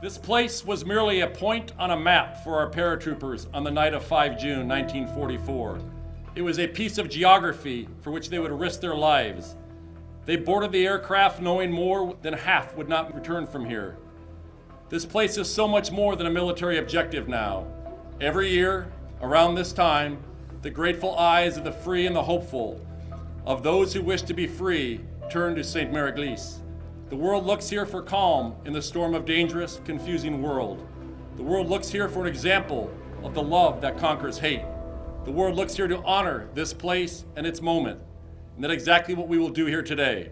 This place was merely a point on a map for our paratroopers on the night of 5 June 1944. It was a piece of geography for which they would risk their lives. They boarded the aircraft knowing more than half would not return from here. This place is so much more than a military objective now. Every year, around this time, the grateful eyes of the free and the hopeful, of those who wish to be free, turn to Sainte-Mère-Église. The world looks here for calm in the storm of dangerous, confusing world. The world looks here for an example of the love that conquers hate. The world looks here to honor this place and its moment. And that's exactly what we will do here today.